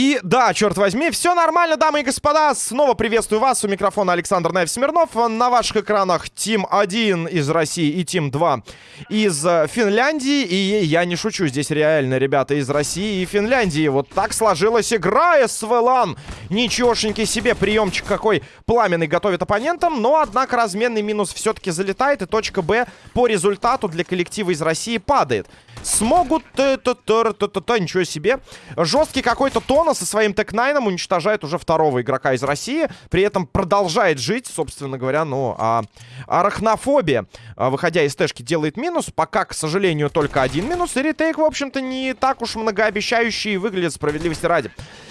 И да, черт возьми, все нормально, дамы и господа. Снова приветствую вас. У микрофона Александр Наев Смирнов. На ваших экранах Тим 1 из России и Тим 2 из э, Финляндии. И я не шучу, здесь реально ребята из России и Финляндии. Вот так сложилась игра СВЛАН. Ничегошеньки себе, приемчик какой пламенный готовит оппонентам. Но, однако, разменный минус все-таки залетает. И точка Б по результату для коллектива из России падает. Смогут... Ничего себе. Жесткий какой-то Тона со своим Tec-9 уничтожает уже второго игрока из России. При этом продолжает жить, собственно говоря, ну, а арахнофобия, а, выходя из Тэшки, делает минус. Пока, к сожалению, только один минус. И retake, в общем-то, не так уж многообещающий выглядит справедливости ради.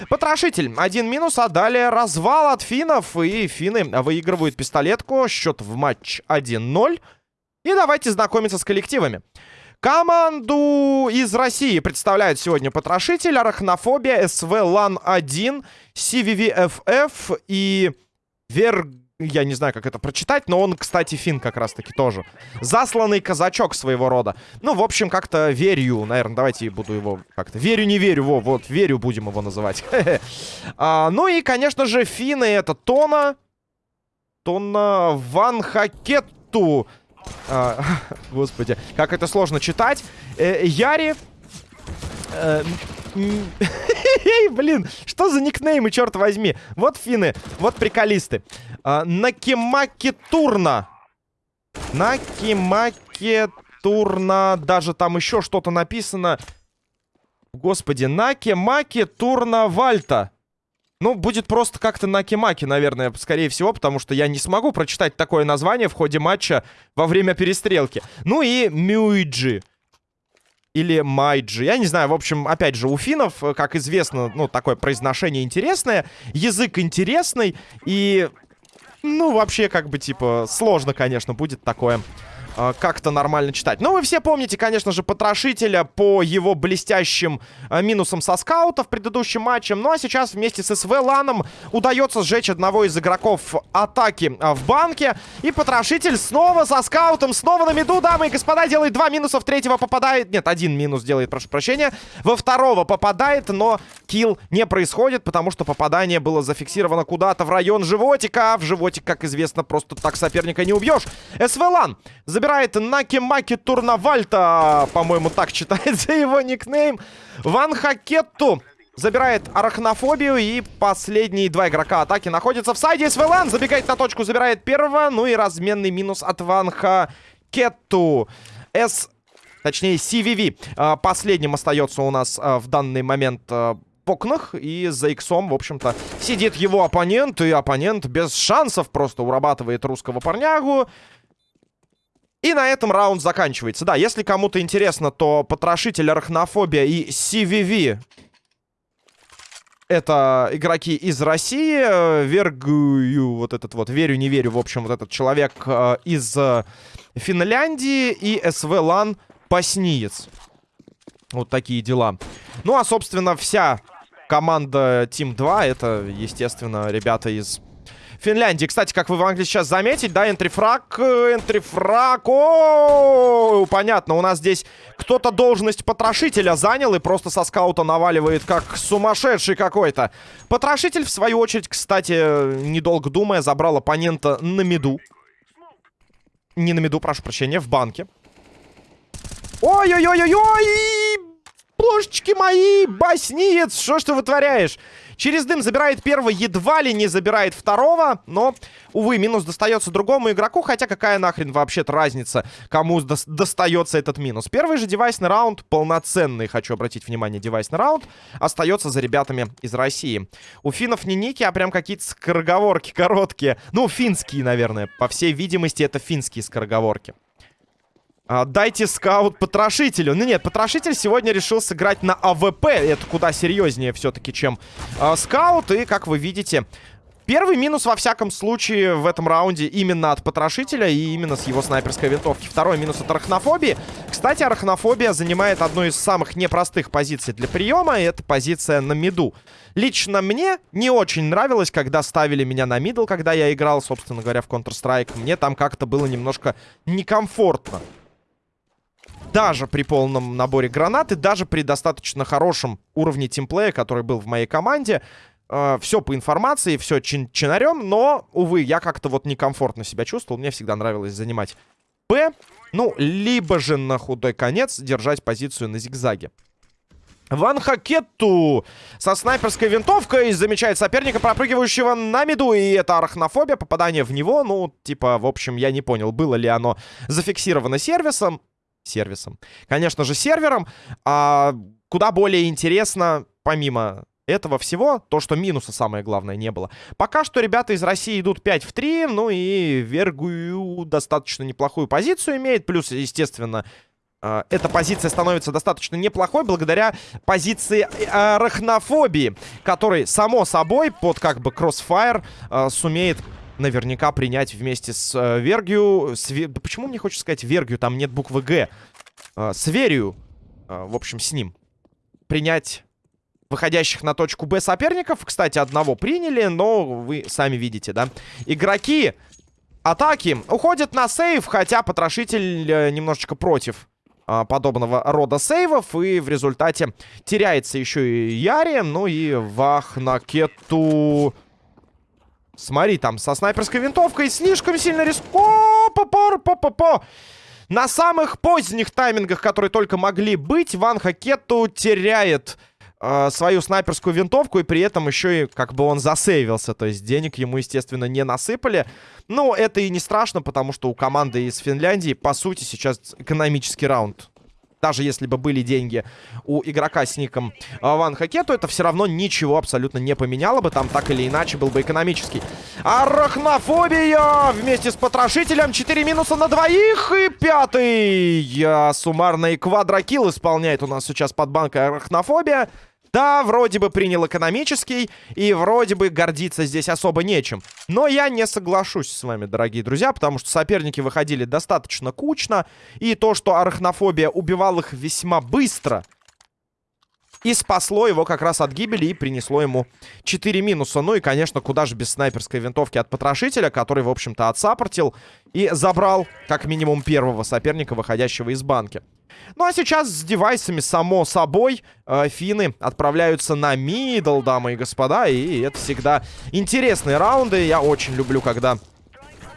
Потрошитель. Один минус, а далее развал от финнов. И финны выигрывают пистолетку. Счет в матч 1-0. И давайте знакомиться с коллективами. Команду из России представляют сегодня Потрошитель, Арахнофобия, СВ Лан-1, CVVFF и Вер... Я не знаю, как это прочитать, но он, кстати, фин как раз-таки тоже. Засланный казачок своего рода. Ну, в общем, как-то верю, наверное, давайте буду его как-то... Верю, не верю, во, вот, верю будем его называть. а, ну и, конечно же, финны это Тона. Тона Ван Хакетту. А, господи, как это сложно читать. Э, Яри... Э, блин, что за никнеймы, черт возьми. Вот финны, вот приколисты. А, Накимаки Турна. Накимаки Турна. Даже там еще что-то написано. Господи, Наки Маки Турна Вальта. Ну, будет просто как-то на Кимаки, наверное, скорее всего, потому что я не смогу прочитать такое название в ходе матча во время перестрелки. Ну и Мюиджи. Или Майджи. Я не знаю, в общем, опять же, у финнов, э, как известно, ну, такое произношение интересное, язык интересный, и, ну, вообще, как бы, типа, сложно, конечно, будет такое э, как-то нормально читать. Ну, вы все помните, конечно же, Потрошителя по его блестящим э, минусам со скаута в предыдущем матче. Ну, а сейчас вместе с СВ Ланом удается сжечь одного из игроков атаки э, в банке. И Потрошитель снова со скаутом, снова на меду, дамы и господа, делает два минуса, в третьего попадает... Нет, один минус делает, прошу прощения. Во второго попадает, но килл не происходит, потому что попадание было зафиксировано куда-то в район животика. А в животик, как известно, просто так соперника не убьешь. СВ Лан забирает Наки-Маки Турнавальта. По-моему, так читается его никнейм. Ван Хакетту забирает арахнофобию. И последние два игрока атаки находятся в сайде. СВЛАН забегает на точку, забирает первого. Ну и разменный минус от Ван Хакетту. С... Точнее, CVV. А, последним остается у нас а, в данный момент а, окнах. И за иксом, в общем-то, сидит его оппонент. И оппонент без шансов просто урабатывает русского парнягу. И на этом раунд заканчивается. Да, если кому-то интересно, то Потрошитель, Арахнофобия и CVV это игроки из России. Вергую, вот этот вот, верю, не верю, в общем, вот этот человек э, из э, Финляндии. И СВ Лан Пасниец. Вот такие дела. Ну, а, собственно, вся команда Team 2, это, естественно, ребята из Финляндии. Кстати, как вы могли сейчас заметить, да, энтрифраг, э, энтрифраг, о, понятно, у нас здесь кто-то должность потрошителя занял и просто со скаута наваливает, как сумасшедший какой-то. Потрошитель, в свою очередь, кстати, недолго думая, забрал оппонента на меду. Не на меду, прошу прощения, в банке. Ой-ой-ой-ой-ой! Божечки мои, басниец, что ж ты вытворяешь? Через дым забирает первого, едва ли не забирает второго. Но, увы, минус достается другому игроку. Хотя какая нахрен вообще-то разница, кому до достается этот минус. Первый же девайсный раунд, полноценный, хочу обратить внимание, девайсный раунд, остается за ребятами из России. У финнов не ники, а прям какие-то скороговорки короткие. Ну, финские, наверное. По всей видимости, это финские скороговорки. А, дайте скаут потрошителю. Ну нет, потрошитель сегодня решил сыграть на AWP. Это куда серьезнее все-таки, чем а, скаут. И, как вы видите, первый минус, во всяком случае, в этом раунде именно от потрошителя и именно с его снайперской винтовки. Второй минус от арахнофобии. Кстати, арахнофобия занимает одну из самых непростых позиций для приема. И это позиция на миду. Лично мне не очень нравилось, когда ставили меня на мидл, когда я играл, собственно говоря, в Counter-Strike. Мне там как-то было немножко некомфортно. Даже при полном наборе гранат и даже при достаточно хорошем уровне тимплея, который был в моей команде, э, все по информации, все чин чинарем, но, увы, я как-то вот некомфортно себя чувствовал, мне всегда нравилось занимать Б, ну, либо же на худой конец держать позицию на зигзаге. Ван Хакетту со снайперской винтовкой замечает соперника, пропрыгивающего на меду. И это арахнофобия, попадание в него. Ну, типа, в общем, я не понял, было ли оно зафиксировано сервисом. Сервисом. Конечно же, сервером. А куда более интересно, помимо этого всего, то, что минуса самое главное не было. Пока что ребята из России идут 5 в 3, ну и Вергую достаточно неплохую позицию имеет. Плюс, естественно, э, эта позиция становится достаточно неплохой благодаря позиции э, арахнофобии, который, само собой, под как бы кроссфайр э, сумеет наверняка принять вместе с э, Вергию. С, да почему мне хочется сказать Вергию? Там нет буквы Г. Э, с Верию, э, в общем, с ним. Принять выходящих на точку Б соперников. Кстати, одного приняли, но вы сами видите, да? Игроки атаки уходят на сейв, хотя потрошитель э, немножечко против э, подобного рода сейвов. И в результате теряется еще и Яри. Ну и Вах на кету... Смотри, там со снайперской винтовкой слишком сильно риск... О, по по по по по На самых поздних таймингах, которые только могли быть, Ван Хакету теряет э, свою снайперскую винтовку, и при этом еще и как бы он засейвился. То есть денег ему, естественно, не насыпали. Но это и не страшно, потому что у команды из Финляндии, по сути, сейчас экономический раунд. Даже если бы были деньги у игрока с ником Ван Хаке, то это все равно ничего абсолютно не поменяло бы. Там так или иначе был бы экономический. Арахнофобия вместе с потрошителем. 4 минуса на двоих. И пятый. Суммарный квадрокилл исполняет у нас сейчас под банкой арахнофобия. Да, вроде бы принял экономический, и вроде бы гордиться здесь особо нечем. Но я не соглашусь с вами, дорогие друзья, потому что соперники выходили достаточно кучно, и то, что арахнофобия убивал их весьма быстро, и спасло его как раз от гибели и принесло ему 4 минуса. Ну и, конечно, куда же без снайперской винтовки от потрошителя, который, в общем-то, отсаппортил и забрал как минимум первого соперника, выходящего из банки. Ну а сейчас с девайсами, само собой, э, финны отправляются на мидл, дамы и господа. И это всегда интересные раунды. Я очень люблю, когда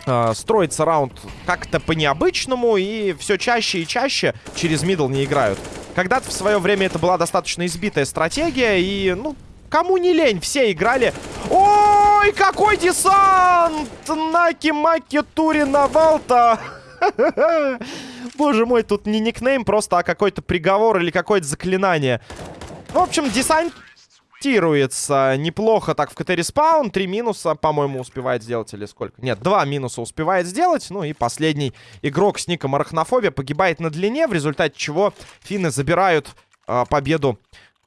э, строится раунд как-то по-необычному. И все чаще и чаще через мидл не играют. Когда-то в свое время это была достаточно избитая стратегия. И, ну, кому не лень, все играли... Ой, какой десант! Наки-маки Турина Валта! Боже мой, тут не никнейм просто, а какой-то приговор или какое-то заклинание. В общем, десантируется неплохо так в КТ респаун. Три минуса, по-моему, успевает сделать или сколько? Нет, два минуса успевает сделать. Ну и последний игрок с ником Арахнофобия погибает на длине, в результате чего финны забирают э, победу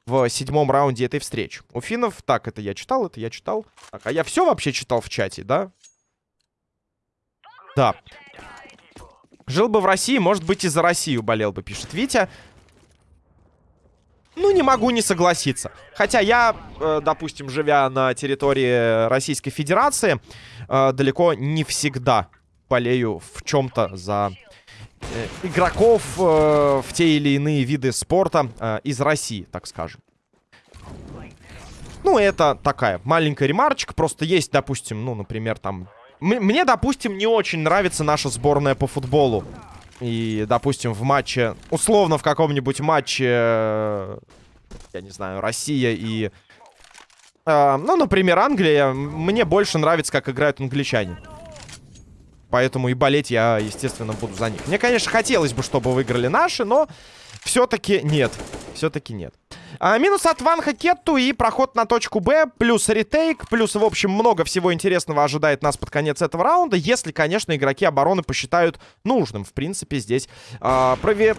в седьмом раунде этой встречи. У финнов... Так, это я читал, это я читал. Так, а я все вообще читал в чате, да? Да. Жил бы в России, может быть, и за Россию болел бы, пишет Витя. Ну, не могу не согласиться. Хотя я, э, допустим, живя на территории Российской Федерации, э, далеко не всегда болею в чем-то за э, игроков в те или иные виды спорта из России, так скажем. Ну, это такая маленькая ремарочка. Просто есть, допустим, ну, например, там мне, допустим, не очень нравится наша сборная по футболу. И, допустим, в матче... Условно, в каком-нибудь матче... Э, я не знаю, Россия и... Э, ну, например, Англия. Мне больше нравится, как играют англичане. Поэтому и болеть я, естественно, буду за них. Мне, конечно, хотелось бы, чтобы выиграли наши, но все-таки нет. Все-таки нет. А, минус от Ван Хакетту и проход на точку Б, плюс ретейк, плюс, в общем, много всего интересного ожидает нас под конец этого раунда, если, конечно, игроки обороны посчитают нужным, в принципе, здесь а, прове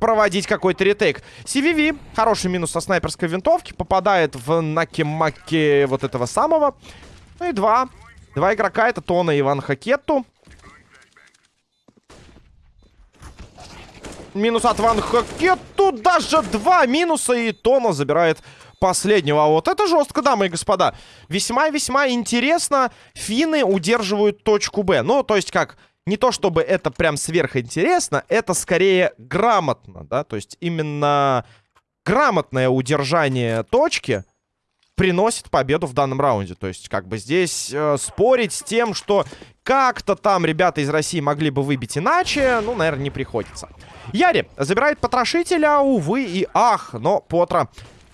проводить какой-то ретейк. CVV, хороший минус со снайперской винтовки, попадает в наки-маки вот этого самого. Ну и два. Два игрока, это Тона и Иван Хакетту. Минус от Ван Хакету. Даже два минуса. И Тона забирает последнего. А вот это жестко, дамы и господа. Весьма-весьма интересно. Финны удерживают точку Б. Ну, то есть как... не то чтобы это прям сверхинтересно, это скорее грамотно, да, то есть именно грамотное удержание точки приносит победу в данном раунде. То есть, как бы здесь э, спорить с тем, что как-то там ребята из России могли бы выбить иначе, ну, наверное, не приходится. Яри забирает потрошителя, увы и ах, но Потра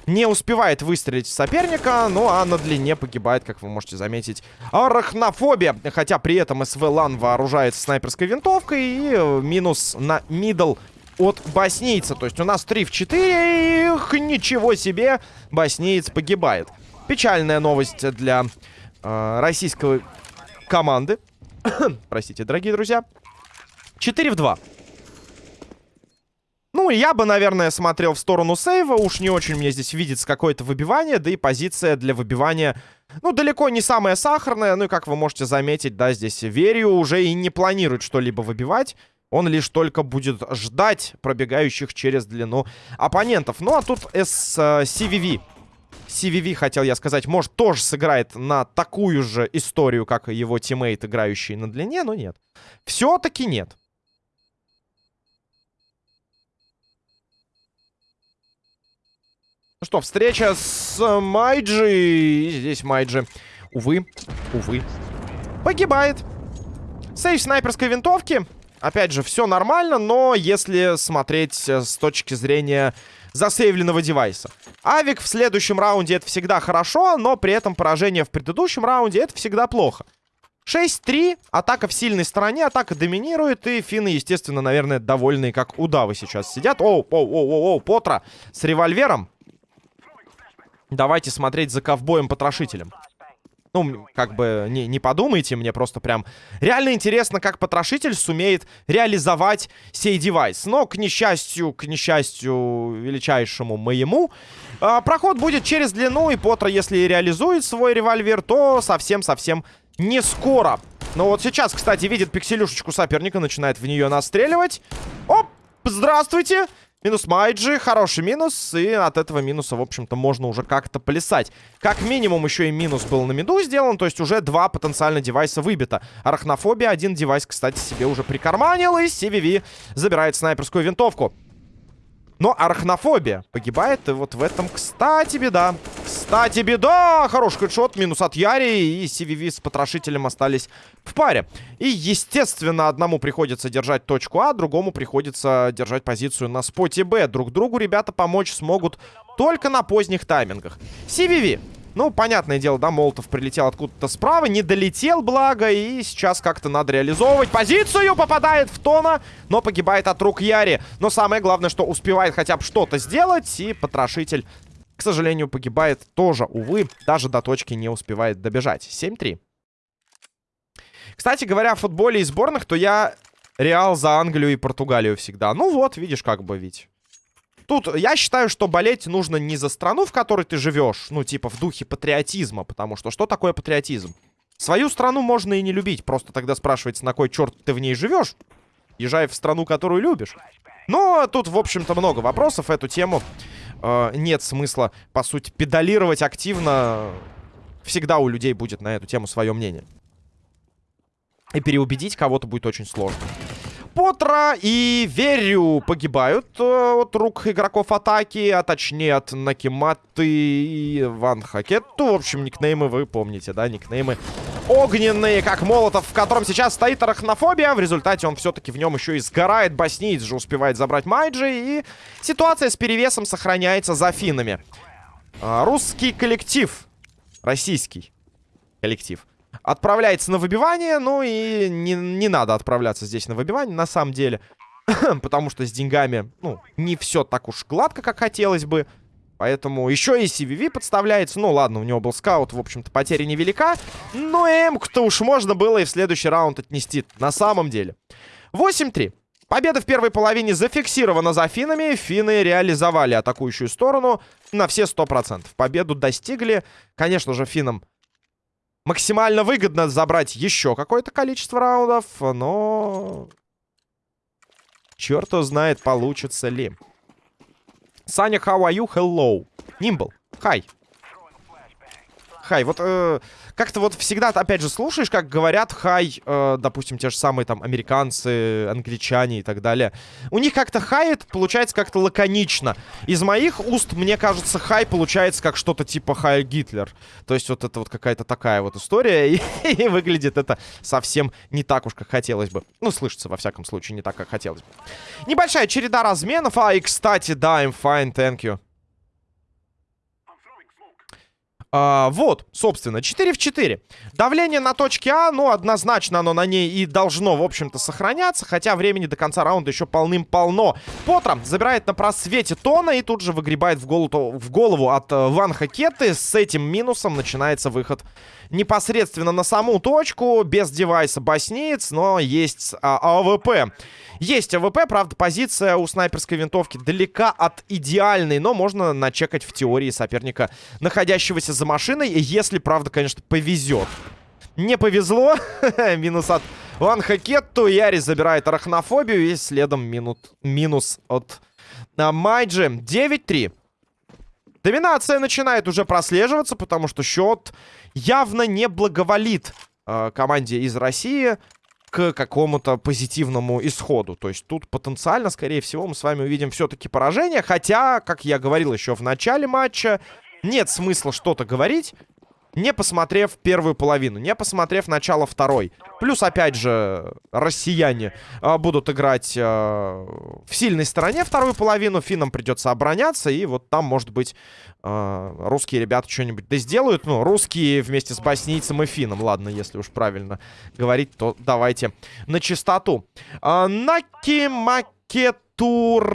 не успевает выстрелить соперника, ну а на длине погибает, как вы можете заметить, арахнофобия. Хотя при этом СВ Лан вооружается снайперской винтовкой и э, минус на мидл от боснийца. То есть у нас 3 в 4. Их, ничего себе. Боснеец погибает. Печальная новость для э, российской команды. Простите, дорогие друзья. 4 в 2. Я бы, наверное, смотрел в сторону сейва. Уж не очень мне здесь видится какое-то выбивание. Да и позиция для выбивания, ну, далеко не самая сахарная. Ну, и как вы можете заметить, да, здесь Верию уже и не планирует что-либо выбивать. Он лишь только будет ждать пробегающих через длину оппонентов. Ну, а тут с CVV. CVV, хотел я сказать, может, тоже сыграет на такую же историю, как его тиммейт, играющий на длине, но нет. Все-таки нет. Что, встреча с Майджи. Здесь Майджи, увы, увы, погибает. Сейв снайперской винтовки. Опять же, все нормально, но если смотреть э, с точки зрения засейвленного девайса. Авик в следующем раунде это всегда хорошо, но при этом поражение в предыдущем раунде это всегда плохо. 6-3, атака в сильной стороне, атака доминирует, и финны, естественно, наверное, довольные, как удавы сейчас сидят. Оу, оу, оу, оу, оу, Потра с револьвером. Давайте смотреть за ковбоем-потрошителем. Ну, как бы, не, не подумайте, мне просто прям реально интересно, как потрошитель сумеет реализовать сей девайс. Но, к несчастью, к несчастью величайшему моему, э, проход будет через длину, и Потро, если реализует свой револьвер, то совсем-совсем не скоро. Но вот сейчас, кстати, видит пикселюшечку соперника, начинает в нее настреливать. Оп, здравствуйте! Минус Майджи, хороший минус, и от этого минуса, в общем-то, можно уже как-то плясать. Как минимум еще и минус был на миду сделан, то есть уже два потенциально девайса выбито. Арахнофобия один девайс, кстати, себе уже прикарманил, и CVV забирает снайперскую винтовку. Но арахнофобия погибает, и вот в этом, кстати, беда. Кстати, беда! Хороший хедшот, минус от Яри, и CVV с потрошителем остались в паре. И, естественно, одному приходится держать точку А, другому приходится держать позицию на споте Б. Друг другу ребята помочь смогут только на поздних таймингах. CVV ну, понятное дело, да, Молотов прилетел откуда-то справа, не долетел, благо, и сейчас как-то надо реализовывать позицию, попадает в Тона, но погибает от рук Яри. Но самое главное, что успевает хотя бы что-то сделать, и потрошитель, к сожалению, погибает тоже, увы, даже до точки не успевает добежать. 7-3. Кстати говоря, о футболе и сборных, то я Реал за Англию и Португалию всегда. Ну вот, видишь, как бы ведь. Тут я считаю, что болеть нужно не за страну, в которой ты живешь, ну, типа в духе патриотизма, потому что что такое патриотизм? Свою страну можно и не любить, просто тогда спрашивается, на кой черт ты в ней живешь, езжай в страну, которую любишь. Но тут, в общем-то, много вопросов, эту тему э, нет смысла, по сути, педалировать активно. Всегда у людей будет на эту тему свое мнение. И переубедить кого-то будет очень сложно. Потра и Верю погибают э, от рук игроков атаки, а точнее от Накиматы и Ван Хакетту. В общем, никнеймы вы помните, да, никнеймы огненные, как Молотов, в котором сейчас стоит арахнофобия. В результате он все-таки в нем еще и сгорает. Боснийц же успевает забрать Майджи, и ситуация с перевесом сохраняется за финнами. А, русский коллектив, российский коллектив Отправляется на выбивание, ну и не, не надо отправляться здесь на выбивание, на самом деле. Потому что с деньгами, ну, не все так уж гладко, как хотелось бы. Поэтому еще и CVV подставляется. Ну, ладно, у него был скаут, в общем-то, потеря невелика. Но Эмку-то уж можно было и в следующий раунд отнести. На самом деле. 8-3. Победа в первой половине зафиксирована за финами. Финны реализовали атакующую сторону на все 100%. Победу достигли. Конечно же, финнам максимально выгодно забрать еще какое-то количество раундов, но... Черт знает, получится ли. Саня, how are you? Hello. Нимбл, hi. Хай. Вот э, как-то вот всегда, опять же, слушаешь, как говорят хай, э, допустим, те же самые там американцы, англичане и так далее. У них как-то хай это получается как-то лаконично. Из моих уст, мне кажется, хай получается как что-то типа хай Гитлер. То есть вот это вот какая-то такая вот история. И, и выглядит это совсем не так уж, как хотелось бы. Ну, слышится, во всяком случае, не так, как хотелось бы. Небольшая череда разменов. А, и, кстати, да, I'm fine, thank you. А, вот, собственно, 4 в 4. Давление на точке А, ну, однозначно оно на ней и должно, в общем-то, сохраняться. Хотя времени до конца раунда еще полным-полно. Потро забирает на просвете Тона и тут же выгребает в голову, в голову от э, Ван Хакеты. С этим минусом начинается выход непосредственно на саму точку. Без девайса боснеец, но есть а, АВП. Есть АВП, правда, позиция у снайперской винтовки далека от идеальной, но можно начекать в теории соперника, находящегося за машиной, если, правда, конечно, повезет. Не повезло. Минус от Ван Хакетту. Яри забирает арахнофобию. И следом минут, минус от а, Майджи. 9-3. Доминация начинает уже прослеживаться, потому что счет явно не благоволит э, команде из России к какому-то позитивному исходу. То есть тут потенциально, скорее всего, мы с вами увидим все-таки поражение. Хотя, как я говорил еще в начале матча, нет смысла что-то говорить, не посмотрев первую половину, не посмотрев начало второй. Плюс, опять же, россияне э, будут играть э, в сильной стороне вторую половину. Финнам придется обороняться. И вот там, может быть, э, русские ребята что-нибудь да сделают. Ну, русские вместе с боснийцем и финном. Ладно, если уж правильно говорить, то давайте на чистоту. Э, Наки Макетур...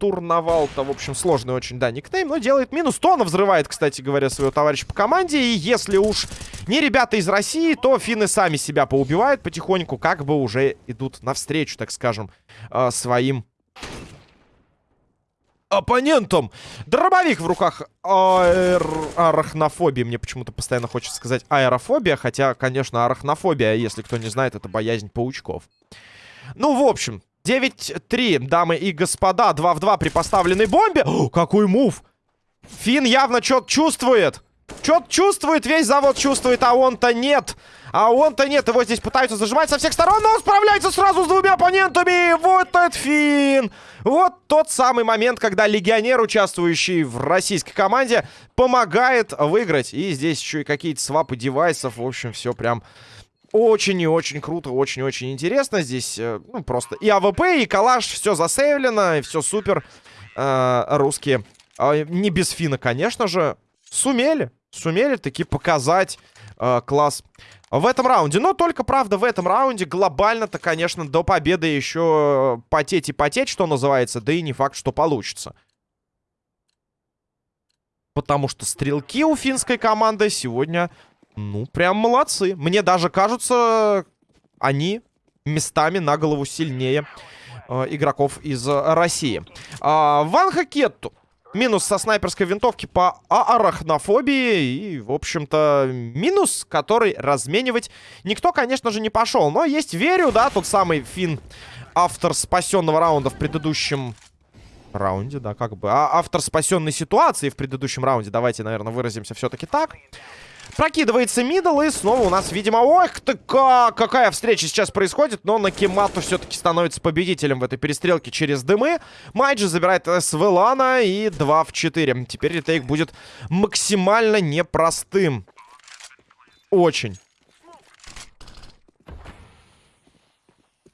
Турнавал-то, в общем, сложный очень, да, никнейм, но делает минус. Тона взрывает, кстати говоря, своего товарища по команде. И если уж не ребята из России, то финны сами себя поубивают потихоньку, как бы уже идут навстречу, так скажем, э, своим оппонентом. Дробовик в руках аэр... арахнофобии. Мне почему-то постоянно хочется сказать аэрофобия. Хотя, конечно, арахнофобия, если кто не знает, это боязнь паучков. Ну, в общем, 9-3, дамы и господа. 2 в 2 при поставленной бомбе. О, какой мув! Фин явно что-то чувствует. Что-то чувствует, весь завод чувствует, а он-то нет. А он-то нет, его здесь пытаются зажимать со всех сторон, но он справляется сразу с двумя оппонентами. Вот этот Фин. Вот тот самый момент, когда легионер, участвующий в российской команде, помогает выиграть. И здесь еще и какие-то свапы девайсов. В общем, все прям очень и очень круто, очень очень интересно. Здесь, э, ну, просто и АВП, и калаш, все засейвлено, и все супер. Э, русские, э, не без фина, конечно же, сумели, сумели таки показать э, класс в этом раунде. Но только, правда, в этом раунде глобально-то, конечно, до победы еще потеть и потеть, что называется, да и не факт, что получится. Потому что стрелки у финской команды сегодня ну, прям молодцы. Мне даже кажется, они местами на голову сильнее э, игроков из э, России. Э, Ван Хакетту. Минус со снайперской винтовки по арахнофобии. И, в общем-то, минус, который разменивать никто, конечно же, не пошел. Но есть верю, да, тот самый фин, автор спасенного раунда в предыдущем раунде, да, как бы. А автор спасенной ситуации в предыдущем раунде. Давайте, наверное, выразимся все-таки так. Прокидывается мидл, и снова у нас, видимо... Ох ты как! Какая встреча сейчас происходит, но Накимату все-таки становится победителем в этой перестрелке через дымы. Майджи забирает Свелана и 2 в 4. Теперь ретейк будет максимально непростым. Очень.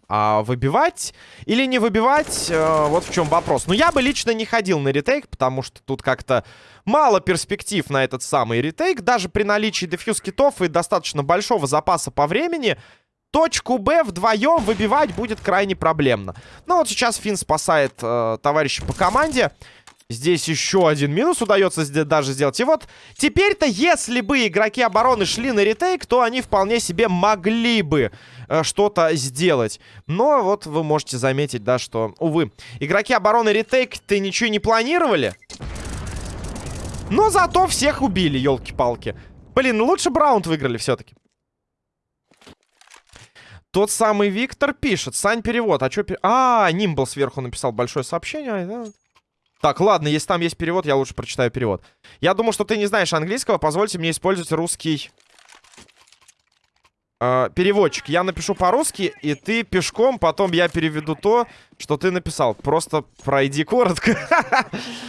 А выбивать или не выбивать, э, вот в чем вопрос. Но я бы лично не ходил на ретейк, потому что тут как-то мало перспектив на этот самый ретейк. Даже при наличии дефьюз китов и достаточно большого запаса по времени, точку Б вдвоем выбивать будет крайне проблемно. Ну вот сейчас Финн спасает э, товарища по команде. Здесь еще один минус удается даже сделать. И вот теперь-то, если бы игроки обороны шли на ретейк, то они вполне себе могли бы что-то сделать. Но вот вы можете заметить, да, что, увы, игроки обороны ретейк-то ничего не планировали. Но зато всех убили, елки-палки. Блин, ну лучше Браунд выиграли все-таки. Тот самый Виктор пишет. Сань, перевод. А что... А, Нимбл сверху написал большое сообщение. Так, ладно, если там есть перевод, я лучше прочитаю перевод. Я думаю, что ты не знаешь английского. Позвольте мне использовать русский э, переводчик. Я напишу по-русски, и ты пешком, потом я переведу то, что ты написал. Просто пройди коротко.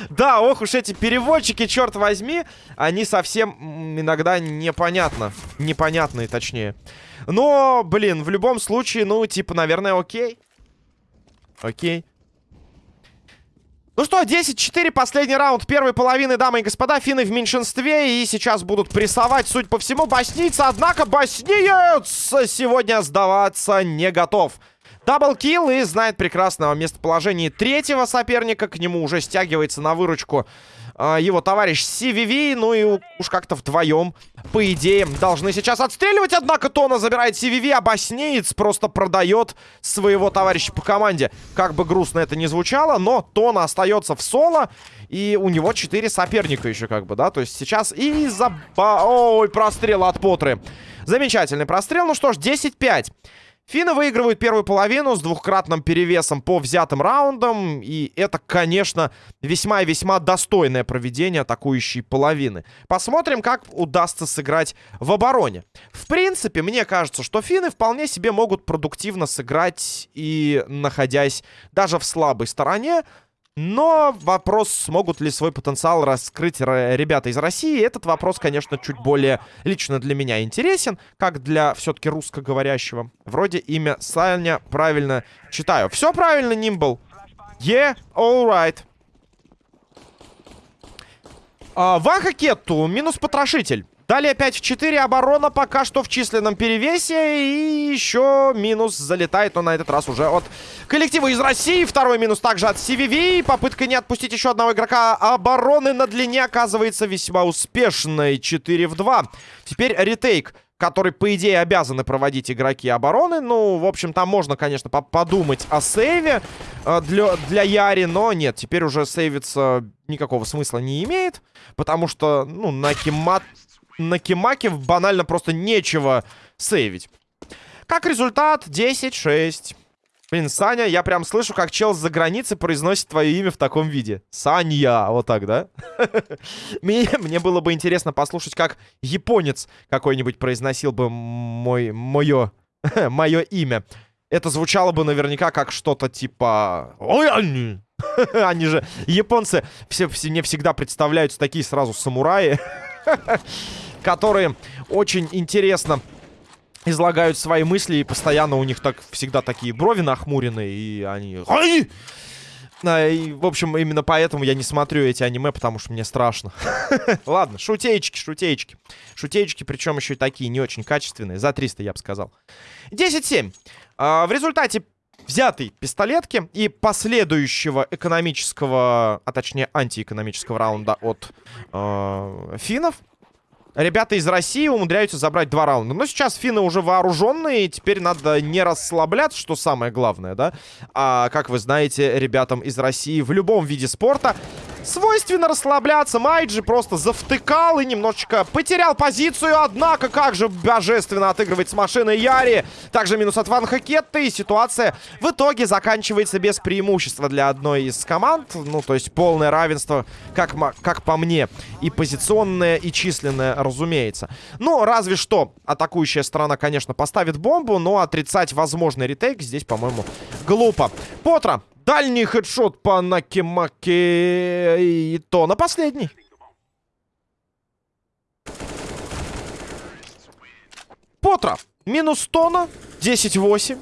Да, ох уж эти переводчики, черт возьми, они совсем иногда непонятно. Непонятные, точнее. Но, блин, в любом случае, ну, типа, наверное, окей. Окей. Ну что, 10-4, последний раунд первой половины, дамы и господа. Финны в меньшинстве и сейчас будут прессовать, судя по всему, боснийцы. Однако боснеец сегодня сдаваться не готов. Даблкил и знает прекрасного местоположения третьего соперника. К нему уже стягивается на выручку э, его товарищ CVV. Ну и уж как-то вдвоем, по идее, должны сейчас отстреливать. Однако Тона забирает CVV, а Боснеец просто продает своего товарища по команде. Как бы грустно это ни звучало, но Тона остается в соло. И у него 4 соперника еще как бы, да? То есть сейчас и за... Ой, прострел от Потры. Замечательный прострел. Ну что ж, 10-5. Финны выигрывают первую половину с двухкратным перевесом по взятым раундам. И это, конечно, весьма и весьма достойное проведение атакующей половины. Посмотрим, как удастся сыграть в обороне. В принципе, мне кажется, что финны вполне себе могут продуктивно сыграть и находясь даже в слабой стороне. Но вопрос, смогут ли свой потенциал раскрыть ребята из России, этот вопрос, конечно, чуть более лично для меня интересен, как для все-таки русскоговорящего. Вроде имя Саня правильно читаю. Все правильно, Нимбл? Yeah, alright. А, Ваха Кетту, минус потрошитель. Далее 5 в 4. Оборона пока что в численном перевесе. И еще минус залетает, но на этот раз уже от коллектива из России. Второй минус также от CVV. Попытка не отпустить еще одного игрока обороны на длине оказывается весьма успешной. 4 в 2. Теперь ретейк который, по идее, обязаны проводить игроки обороны. Ну, в общем, там можно, конечно, по подумать о сейве э, для, для Яри, но нет, теперь уже сейвиться никакого смысла не имеет, потому что, ну, на Кимат на Кимаке банально просто нечего сейвить. Как результат, 10-6. Блин, Саня, я прям слышу, как чел с-за границы произносит твое имя в таком виде. Саня, вот так, да? мне, мне было бы интересно послушать, как японец какой-нибудь произносил бы мой, мое, мое имя. Это звучало бы наверняка как что-то типа... Они... они же, японцы, все, все мне всегда представляются такие сразу самураи. Которые очень интересно излагают свои мысли, и постоянно у них так всегда такие брови нахмуренные, и они... Ай! И, в общем, именно поэтому я не смотрю эти аниме, потому что мне страшно. Ладно, шутеечки, шутеечки. Шутеечки, причем еще и такие не очень качественные. За 300, я бы сказал. 10-7. А, в результате взятой пистолетки и последующего экономического, а точнее антиэкономического раунда от э, финнов, ребята из России умудряются забрать два раунда. Но сейчас финны уже вооруженные, теперь надо не расслабляться, что самое главное, да? А, как вы знаете, ребятам из России в любом виде спорта свойственно расслабляться. Майджи просто завтыкал и немножечко потерял позицию. Однако, как же божественно отыгрывает с машиной Яри. Также минус от Ван Хакетта. И ситуация в итоге заканчивается без преимущества для одной из команд. Ну, то есть полное равенство, как, как по мне. И позиционное, и численное, разумеется. Ну, разве что атакующая сторона, конечно, поставит бомбу. Но отрицать возможный ретейк здесь, по-моему, глупо. Потра Дальний хедшот по Накимаке. И то на последний. Потра. Минус тона. 10-8.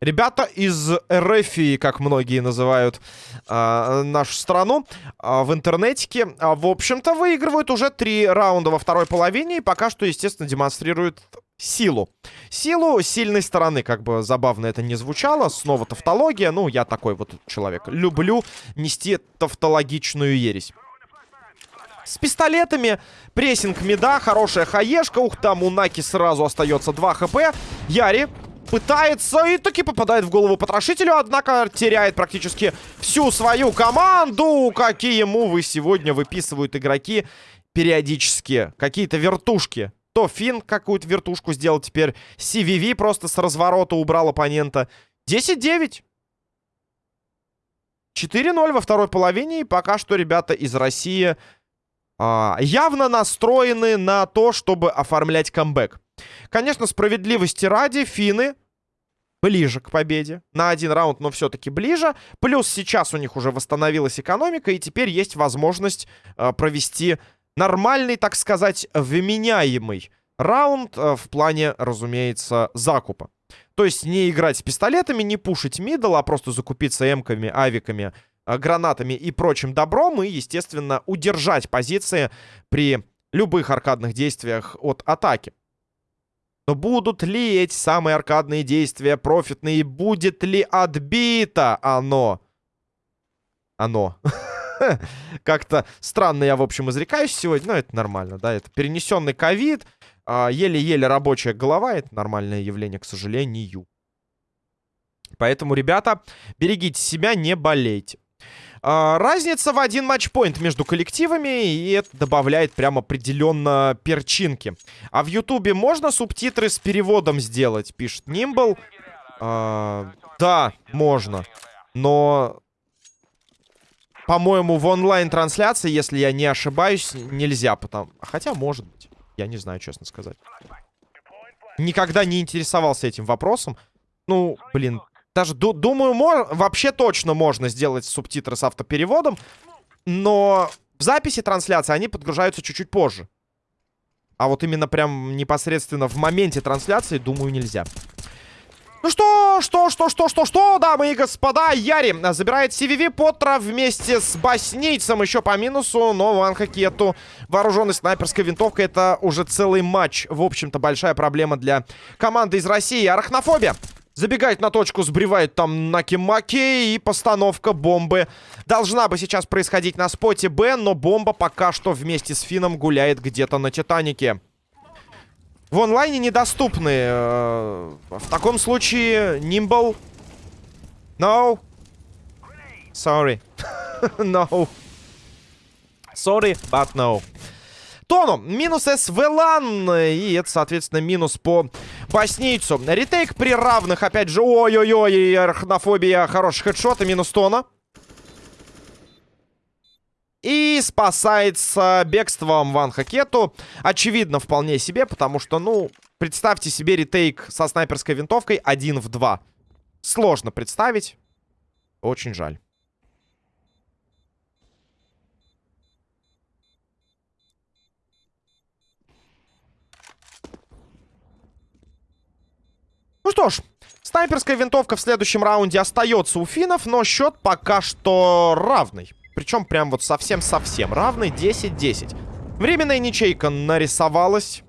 Ребята из РФИ, как многие называют э, нашу страну э, в интернетике, э, в общем-то, выигрывают уже три раунда во второй половине и пока что, естественно, демонстрируют силу. Силу сильной стороны, как бы забавно это не звучало. Снова тавтология. Ну, я такой вот человек. Люблю нести тавтологичную ересь. С пистолетами, прессинг меда, хорошая хаешка. Ух, там у Наки сразу остается 2 хп. Яри пытается и таки попадает в голову потрошителю, однако теряет практически всю свою команду. Какие мувы сегодня выписывают игроки периодически. Какие-то вертушки то Фин какую-то вертушку сделал теперь. CVV просто с разворота убрал оппонента. 10-9. 4-0 во второй половине. И пока что ребята из России а, явно настроены на то, чтобы оформлять камбэк. Конечно, справедливости ради, финны ближе к победе. На один раунд, но все-таки ближе. Плюс сейчас у них уже восстановилась экономика, и теперь есть возможность э, провести нормальный, так сказать, вменяемый раунд э, в плане, разумеется, закупа. То есть не играть с пистолетами, не пушить мидл, а просто закупиться эмками, авиками, э, гранатами и прочим добром, и, естественно, удержать позиции при любых аркадных действиях от атаки. Но будут ли эти самые аркадные действия профитные? Будет ли отбито оно? Оно. Как-то странно я, в общем, изрекаюсь сегодня. Но это нормально, да. Это перенесенный ковид. А, еле-еле рабочая голова. Это нормальное явление, к сожалению. Поэтому, ребята, берегите себя, не болейте. А, разница в один матчпоинт между коллективами, и это добавляет прям определенно перчинки. А в Ютубе можно субтитры с переводом сделать, пишет Нимбл. А, да, можно. Но, по-моему, в онлайн-трансляции, если я не ошибаюсь, нельзя. Потому... Хотя, может быть. Я не знаю, честно сказать. Никогда не интересовался этим вопросом. Ну, блин, даже, думаю, вообще точно можно сделать субтитры с автопереводом. Но в записи трансляции они подгружаются чуть-чуть позже. А вот именно прям непосредственно в моменте трансляции, думаю, нельзя. Ну что, что, что, что, что, что, дамы и господа, Яри забирает CVV Поттера вместе с Боснийцем еще по минусу, но Ван Хакету вооруженной снайперской винтовкой это уже целый матч. В общем-то, большая проблема для команды из России. Арахнофобия Забегает на точку, сбривает там Наки-Маки. И постановка бомбы должна бы сейчас происходить на споте Б. Но бомба пока что вместе с Фином гуляет где-то на Титанике. В онлайне недоступны. Э, в таком случае Нимбл. No. Sorry. no. Sorry, but no. Тону. Минус СВЛАН. И это, соответственно, минус по боснийцу. Ретейк при равных, опять же. Ой-ой-ой, арахнофобия. Хороший хедшот и минус Тона. И спасается бегством Ван Хакету. Очевидно, вполне себе, потому что, ну, представьте себе ретейк со снайперской винтовкой один в два. Сложно представить. Очень жаль. Ну что ж, снайперская винтовка в следующем раунде остается у финнов, но счет пока что равный. Причем прям вот совсем-совсем равный, 10-10. Временная ничейка нарисовалась.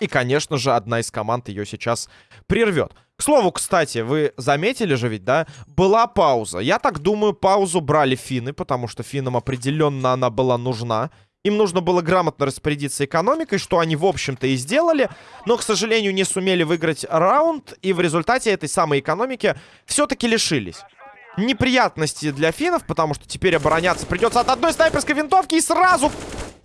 И, конечно же, одна из команд ее сейчас прервет. К слову, кстати, вы заметили же ведь, да? Была пауза. Я так думаю, паузу брали финны, потому что финнам определенно она была нужна. Им нужно было грамотно распорядиться экономикой, что они, в общем-то, и сделали. Но, к сожалению, не сумели выиграть раунд. И в результате этой самой экономики все-таки лишились. Неприятности для финнов, потому что теперь обороняться придется от одной снайперской винтовки. И сразу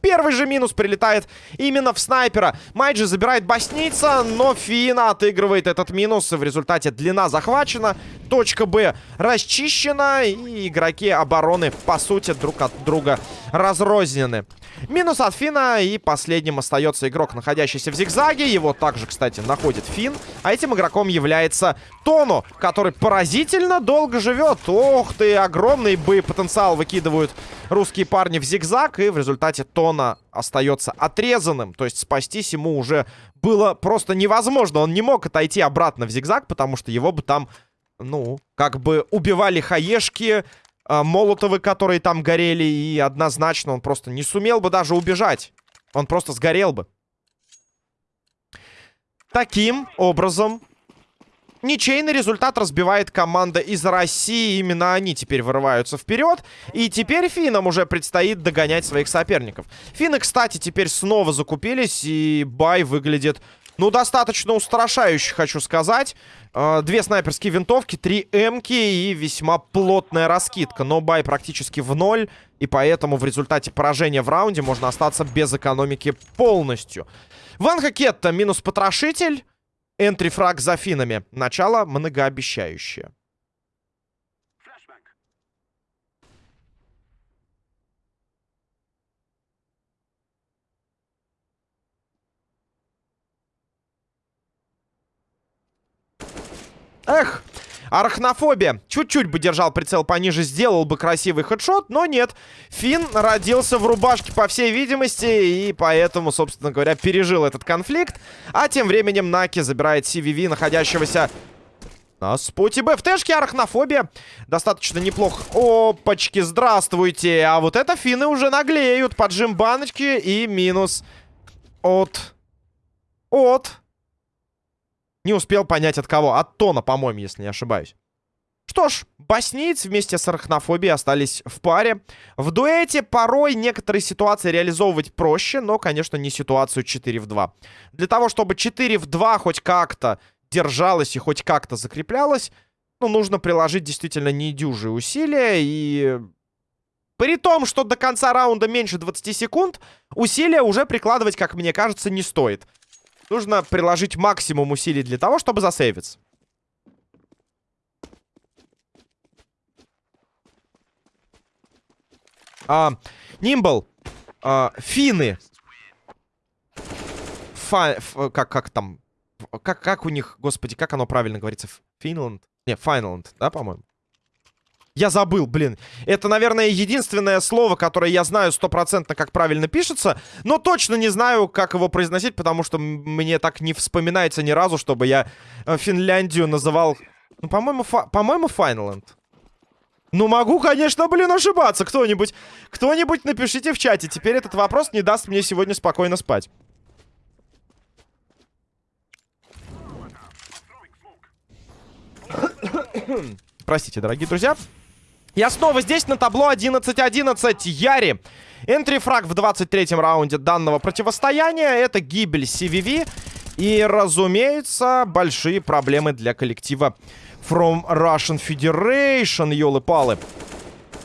первый же минус прилетает именно в снайпера. Майджи забирает боснийца, но Фина отыгрывает этот минус. В результате длина захвачена. Точка Б расчищена. И игроки обороны, по сути, друг от друга разрознены. Минус от Фина. И последним остается игрок, находящийся в зигзаге. Его также, кстати, находит Фин. А этим игроком является Тону, который поразительно долго живет. Ох ты, огромный боепотенциал выкидывают русские парни в зигзаг. И в результате Тона остается отрезанным. То есть спастись ему уже было просто невозможно. Он не мог отойти обратно в зигзаг, потому что его бы там, ну, как бы убивали хаешки э, Молотовы, которые там горели, и однозначно он просто не сумел бы даже убежать. Он просто сгорел бы. Таким образом, ничейный результат разбивает команда из России. Именно они теперь вырываются вперед. И теперь финнам уже предстоит догонять своих соперников. Финны, кстати, теперь снова закупились, и бай выглядит ну, достаточно устрашающе, хочу сказать. Э, две снайперские винтовки, три эмки и весьма плотная раскидка. Но бай практически в ноль. И поэтому в результате поражения в раунде можно остаться без экономики полностью. Ван Хакетта минус потрошитель. Энтрифраг за финами. Начало многообещающее. Эх! Арахнофобия. Чуть-чуть бы держал прицел пониже, сделал бы красивый хедшот, но нет. Финн родился в рубашке, по всей видимости, и поэтому, собственно говоря, пережил этот конфликт. А тем временем Наки забирает CVV, находящегося на споте БФТшки, арахнофобия. Достаточно неплохо. Опачки, здравствуйте. А вот это финны уже наглеют. Поджим баночки и минус от... От... Не успел понять от кого. От Тона, по-моему, если не ошибаюсь. Что ж, боснийцы вместе с арахнофобией остались в паре. В дуэте порой некоторые ситуации реализовывать проще, но, конечно, не ситуацию 4 в 2. Для того, чтобы 4 в 2 хоть как-то держалась и хоть как-то закреплялась, ну, нужно приложить действительно недюжие усилия. И при том, что до конца раунда меньше 20 секунд, усилия уже прикладывать, как мне кажется, не стоит. Нужно приложить максимум усилий для того, чтобы засейвиться. А, Нимбл. А, финны. Фа, как, как там? Как, как у них, господи, как оно правильно говорится? Финланд? Не, Файнланд, да, по-моему? Я забыл, блин. Это, наверное, единственное слово, которое я знаю стопроцентно, как правильно пишется. Но точно не знаю, как его произносить, потому что мне так не вспоминается ни разу, чтобы я э, Финляндию называл... Ну, по-моему, фа... по-моему, Файнленд. Ну, могу, конечно, блин, ошибаться. Кто-нибудь, кто-нибудь напишите в чате. Теперь этот вопрос не даст мне сегодня спокойно спать. Простите, дорогие друзья. Я снова здесь на табло 11-11. Яри. Entry-frag в 23-м раунде данного противостояния. Это гибель CVV. И, разумеется, большие проблемы для коллектива From Russian Federation, ёлы-палы.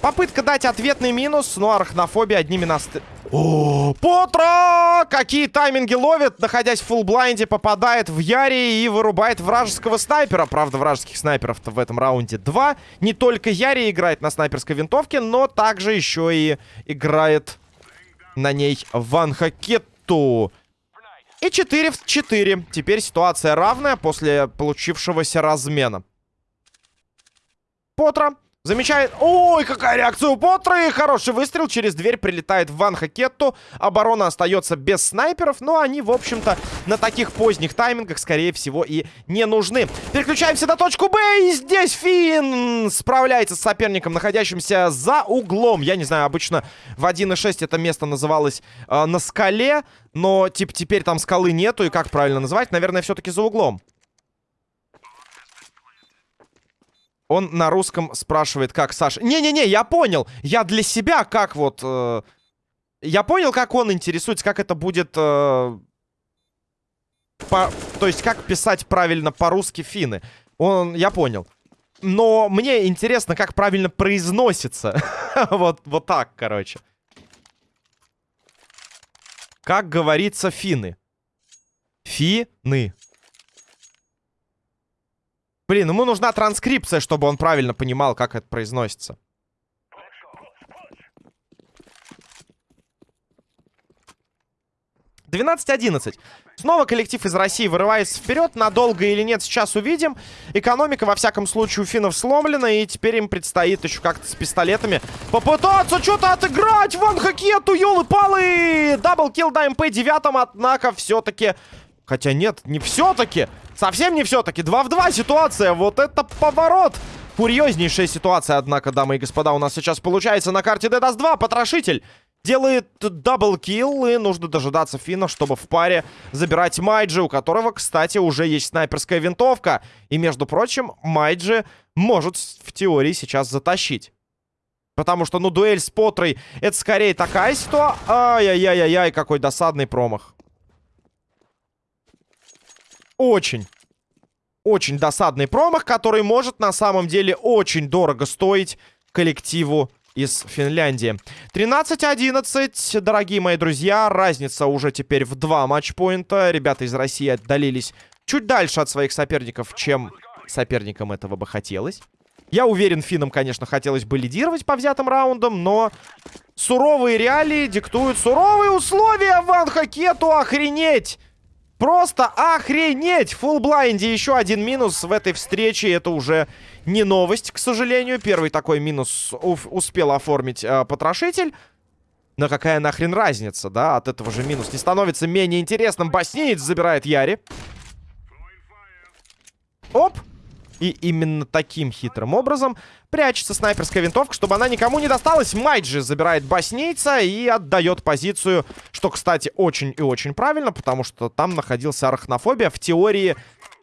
Попытка дать ответный минус, но арахнофобия одними нас... О, Потро! Какие тайминги ловит, находясь в full blind е, попадает в Яри и вырубает вражеского снайпера. Правда, вражеских снайперов-то в этом раунде два. Не только Яри играет на снайперской винтовке, но также еще и играет на ней Ван Хакетту. И 4 в 4. Теперь ситуация равная после получившегося размена. Потро Замечает... Ой, какая реакция у Потры! Хороший выстрел. Через дверь прилетает Ван Хакетту. Оборона остается без снайперов. Но они, в общем-то, на таких поздних таймингах, скорее всего, и не нужны. Переключаемся на точку Б. И здесь Финн справляется с соперником, находящимся за углом. Я не знаю, обычно в 1.6 это место называлось э, на скале. Но, типа, теперь там скалы нету. И как правильно называть? Наверное, все-таки за углом. Он на русском спрашивает, как Саша... Не-не-не, я понял. Я для себя как вот... Э... Я понял, как он интересуется, как это будет... Э... По... То есть, как писать правильно по-русски финны. Он... Я понял. Но мне интересно, как правильно произносится. вот, вот так, короче. Как говорится финны. Фины. Блин, ему нужна транскрипция, чтобы он правильно понимал, как это произносится. Двенадцать одиннадцать. Снова коллектив из России вырывается вперед. Надолго или нет, сейчас увидим. Экономика, во всяком случае, у финнов сломлена. И теперь им предстоит еще как-то с пистолетами попытаться что-то отыграть. Ван Хакету, елы-палы! Double kill на МП-9, однако все-таки... Хотя нет, не все-таки. Совсем не все-таки. 2 в 2 ситуация. Вот это поворот. Курьезнейшая ситуация, однако, дамы и господа, у нас сейчас получается на карте Dust 2. Потрошитель делает double kill, и нужно дожидаться Фина, чтобы в паре забирать Майджи, у которого, кстати, уже есть снайперская винтовка. И, между прочим, Майджи может в теории сейчас затащить. Потому что, ну, дуэль с Потрой, это скорее такая ситуация... Ай-яй-яй-яй, какой досадный промах очень, очень досадный промах, который может на самом деле очень дорого стоить коллективу из Финляндии. 13-11, дорогие мои друзья. Разница уже теперь в два матчпоинта. Ребята из России отдалились чуть дальше от своих соперников, чем соперникам этого бы хотелось. Я уверен, финнам, конечно, хотелось бы лидировать по взятым раундам, но суровые реалии диктуют суровые условия Ван Хакету. Охренеть! Просто охренеть! Фулл блайнде еще один минус в этой встрече. Это уже не новость, к сожалению. Первый такой минус успел оформить э, потрошитель. Но какая нахрен разница, да? От этого же минус не становится менее интересным. Боснеец забирает Яри. Оп! И именно таким хитрым образом прячется снайперская винтовка, чтобы она никому не досталась. Майджи забирает боснийца и отдает позицию, что, кстати, очень и очень правильно, потому что там находился арахнофобия. В теории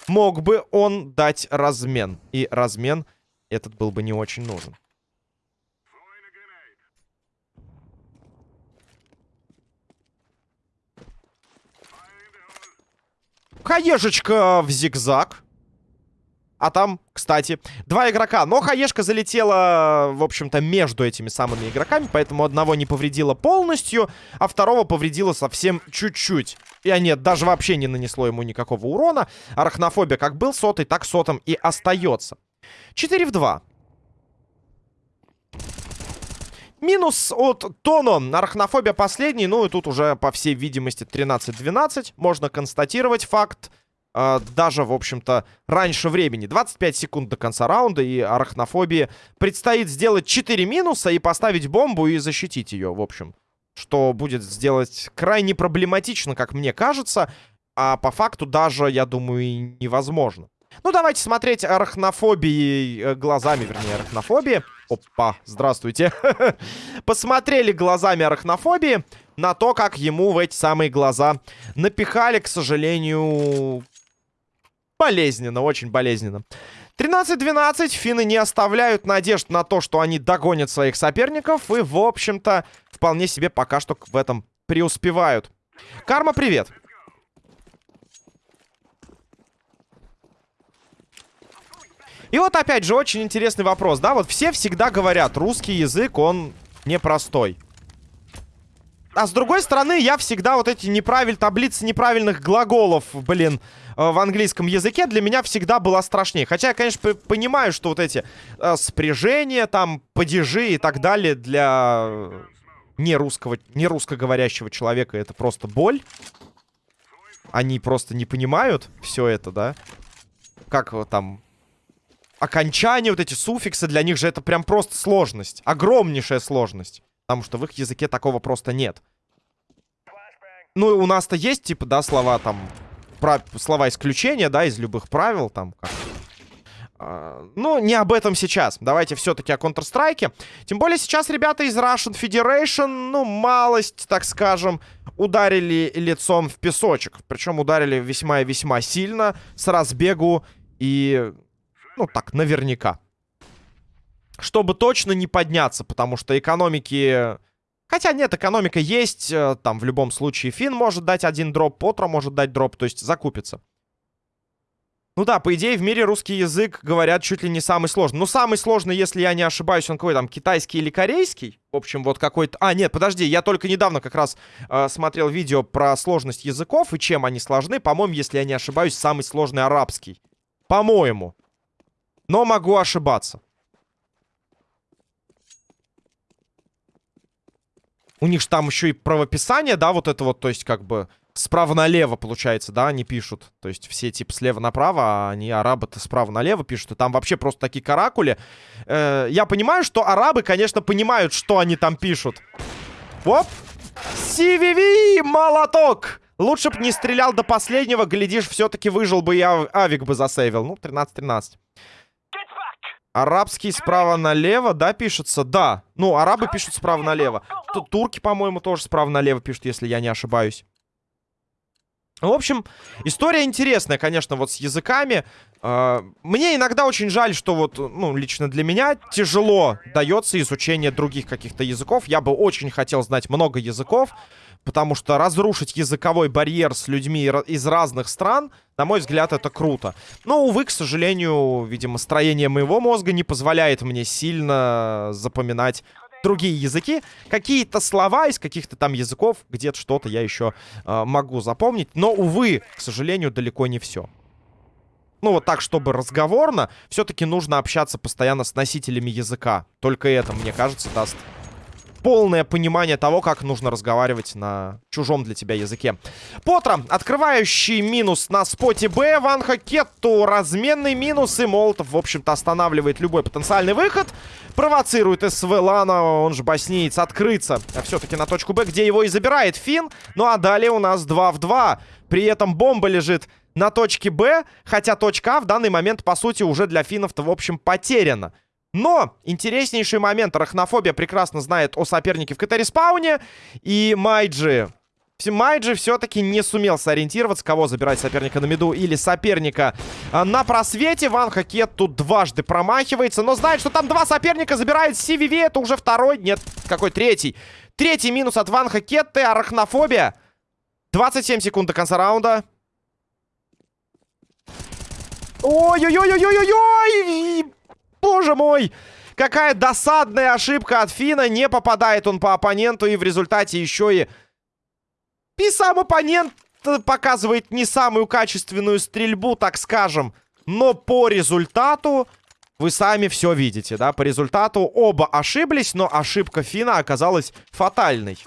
мог бы он дать размен. И размен этот был бы не очень нужен. Хаешечка в зигзаг. А там, кстати, два игрока. Но хаешка залетела, в общем-то, между этими самыми игроками. Поэтому одного не повредила полностью, а второго повредила совсем чуть-чуть. И а нет, даже вообще не нанесло ему никакого урона. Арахнофобия как был сотый, так сотом и остается. 4 в 2. Минус от Тоно. Арахнофобия последний. Ну и тут уже, по всей видимости, 13-12. Можно констатировать факт э, даже, в общем-то, раньше времени. 25 секунд до конца раунда, и арахнофобии предстоит сделать 4 минуса и поставить бомбу и защитить ее, в общем. Что будет сделать крайне проблематично, как мне кажется, а по факту даже, я думаю, и невозможно. Ну, давайте смотреть арахнофобии э, глазами, вернее, арахнофобии. Опа, здравствуйте. Посмотрели глазами арахнофобии на то, как ему в эти самые глаза напихали, к сожалению, Болезненно, очень болезненно. 13-12. Финны не оставляют надежд на то, что они догонят своих соперников. И, в общем-то, вполне себе пока что в этом преуспевают. Карма, привет. И вот опять же очень интересный вопрос, да? Вот все всегда говорят, русский язык, он непростой. А с другой стороны, я всегда вот эти неправиль... таблицы неправильных глаголов, блин, в английском языке для меня всегда была страшнее. Хотя я, конечно, понимаю, что вот эти э, спряжения, там, падежи и так далее для не русского, не русскоговорящего человека это просто боль. Они просто не понимают все это, да? Как там окончания, вот эти суффиксы, для них же это прям просто сложность. Огромнейшая сложность. Потому что в их языке такого просто нет. Ну, у нас-то есть, типа, да, слова там... Слова исключения, да, из любых правил, там, как... Uh, ну, не об этом сейчас. Давайте все-таки о Counter-Strike. Тем более сейчас ребята из Russian Federation, ну, малость, так скажем, ударили лицом в песочек. Причем ударили весьма и весьма сильно, с разбегу и, ну, так, наверняка чтобы точно не подняться, потому что экономики... Хотя нет, экономика есть, э, там в любом случае Фин может дать один дроп, Потро может дать дроп, то есть закупится. Ну да, по идее в мире русский язык, говорят, чуть ли не самый сложный. Ну самый сложный, если я не ошибаюсь, он какой там, китайский или корейский? В общем, вот какой-то... А, нет, подожди, я только недавно как раз э, смотрел видео про сложность языков и чем они сложны. По-моему, если я не ошибаюсь, самый сложный арабский. По-моему. Но могу ошибаться. У них же там еще и правописание, да, вот это вот, то есть как бы справа налево, получается, да, они пишут. То есть все типа слева направо, а они арабы-то справа налево пишут. И там вообще просто такие каракули. Э, я понимаю, что арабы, конечно, понимают, что они там пишут. Оп! CVV, молоток! Лучше бы не стрелял до последнего, глядишь, все-таки выжил бы и авик бы засейвил. Ну, 13-13. Арабский справа налево, да, пишется? Да. Ну, арабы пишут справа налево. Тут турки, по-моему, тоже справа налево пишут, если я не ошибаюсь. В общем, история интересная, конечно, вот с языками. А, мне иногда очень жаль, что вот, ну, лично для меня тяжело дается изучение других каких-то языков. Я бы очень хотел знать много языков. Потому что разрушить языковой барьер с людьми из разных стран, на мой взгляд, это круто. Но, увы, к сожалению, видимо, строение моего мозга не позволяет мне сильно запоминать другие языки. Какие-то слова из каких-то там языков, где-то что-то я еще э, могу запомнить. Но, увы, к сожалению, далеко не все. Ну, вот так, чтобы разговорно, все-таки нужно общаться постоянно с носителями языка. Только это, мне кажется, даст полное понимание того, как нужно разговаривать на чужом для тебя языке. Потро, открывающий минус на споте Б. Ван Хакетту разменный минус. И Молотов, в общем-то, останавливает любой потенциальный выход. Провоцирует СВ Лана, он же боснеец, открыться. А все-таки на точку Б, где его и забирает Фин. Ну а далее у нас 2 в 2. При этом бомба лежит на точке Б. Хотя точка А в данный момент, по сути, уже для финнов-то, в общем, потеряна. Но интереснейший момент. Арахнофобия прекрасно знает о сопернике в КТ-респауне. И Майджи... Майджи все-таки не сумел сориентироваться, кого забирать соперника на миду или соперника а, на просвете. Ван Хакет тут дважды промахивается, но знает, что там два соперника забирает CVV. Это уже второй, нет, какой третий. Третий минус от Ван Хакетты, арахнофобия. 27 секунд до конца раунда. Ой-ой-ой-ой-ой-ой! Боже мой! Какая досадная ошибка от Фина. Не попадает он по оппоненту. И в результате еще и... И сам оппонент показывает не самую качественную стрельбу, так скажем. Но по результату... Вы сами все видите, да? По результату оба ошиблись, но ошибка Фина оказалась фатальной.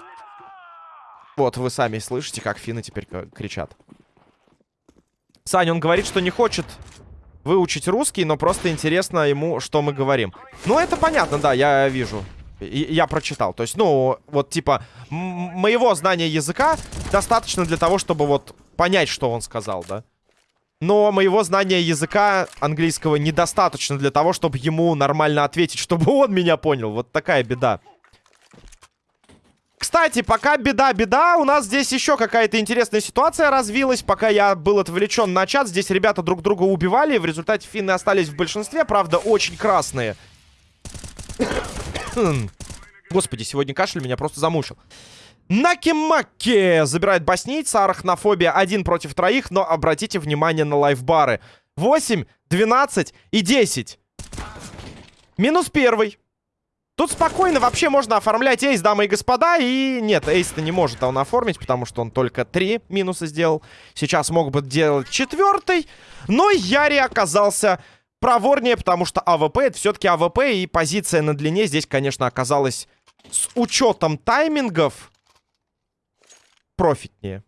Вот, вы сами слышите, как Фины теперь кричат. Саня, он говорит, что не хочет выучить русский, но просто интересно ему, что мы говорим. Ну, это понятно, да, я вижу. И, я прочитал. То есть, ну, вот, типа, моего знания языка достаточно для того, чтобы вот понять, что он сказал, да? Но моего знания языка английского недостаточно для того, чтобы ему нормально ответить, чтобы он меня понял. Вот такая беда. Кстати, пока беда-беда, у нас здесь еще какая-то интересная ситуация развилась. Пока я был отвлечен на чат, здесь ребята друг друга убивали. В результате финны остались в большинстве, правда, очень красные. Господи, сегодня кашель меня просто замучил. Накимаки забирает боснийца, арахнофобия один против троих, но обратите внимание на лайфбары. 8, 12 и 10. Минус первый. Тут спокойно вообще можно оформлять эйс, дамы и господа. И нет, эйс-то не может он оформить, потому что он только три минуса сделал. Сейчас мог бы делать четвертый. Но Яри оказался проворнее, потому что АВП это все-таки АВП. И позиция на длине здесь, конечно, оказалась с учетом таймингов профитнее.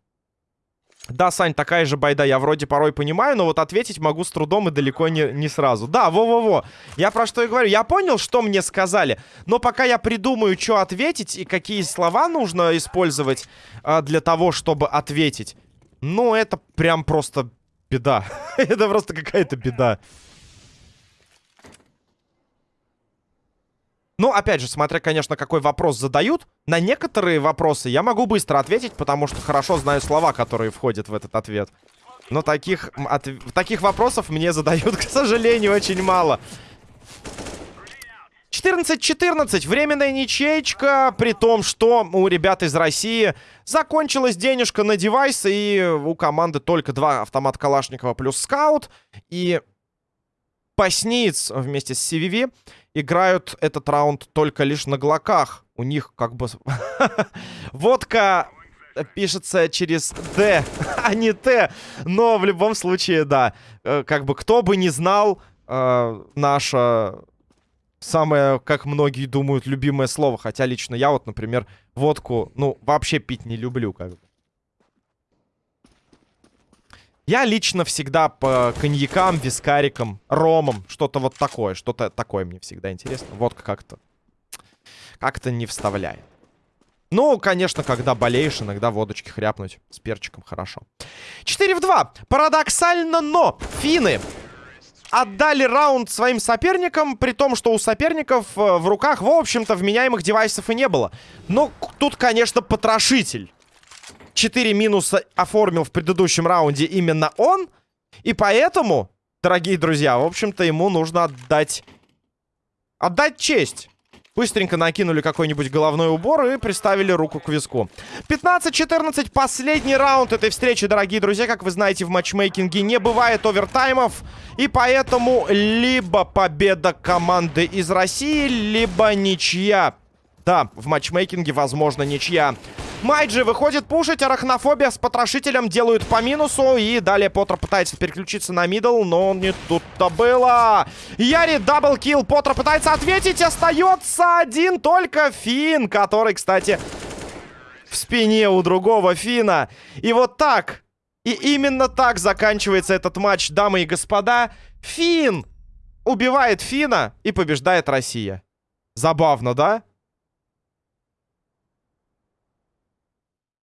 Да, Сань, такая же байда, я вроде порой понимаю, но вот ответить могу с трудом и далеко не, не сразу. Да, во-во-во, я про что и говорю. Я понял, что мне сказали, но пока я придумаю, что ответить и какие слова нужно использовать а, для того, чтобы ответить, ну, это прям просто беда. это просто какая-то беда. Ну, опять же, смотря, конечно, какой вопрос задают. На некоторые вопросы я могу быстро ответить, потому что хорошо знаю слова, которые входят в этот ответ. Но таких, от, таких вопросов мне задают, к сожалению, очень мало. 14-14. Временная ничеечка, при том, что у ребят из России закончилась денежка на девайс, и у команды только два автомата Калашникова плюс скаут. И Пасниц вместе с CVV играют этот раунд только лишь на глоках. У них как бы... Водка пишется через D, а не Т. Но в любом случае, да. Э, как бы кто бы не знал, э, наша самое, как многие думают, любимое слово. Хотя лично я вот, например, водку, ну, вообще пить не люблю, как бы. Я лично всегда по коньякам, вискарикам, ромам, что-то вот такое. Что-то такое мне всегда интересно. Водка как-то... Как-то не вставляет. Ну, конечно, когда болеешь, иногда водочки хряпнуть с перчиком хорошо. 4 в 2. Парадоксально, но финны отдали раунд своим соперникам, при том, что у соперников э, в руках, в общем-то, вменяемых девайсов и не было. Но тут, конечно, потрошитель. 4 минуса оформил в предыдущем раунде именно он. И поэтому, дорогие друзья, в общем-то, ему нужно отдать... Отдать честь. Быстренько накинули какой-нибудь головной убор и приставили руку к виску. 15-14, последний раунд этой встречи, дорогие друзья. Как вы знаете, в матчмейкинге не бывает овертаймов. И поэтому либо победа команды из России, либо ничья. Да, в матчмейкинге возможно ничья. Майджи выходит пушить, арахнофобия с потрошителем делают по минусу. И далее Поттер пытается переключиться на middle, но не тут-то было. Яри double kill, Поттер пытается ответить, остается один только Фин, который, кстати, в спине у другого Фина. И вот так, и именно так заканчивается этот матч, дамы и господа. Фин убивает Фина и побеждает Россия. Забавно, да?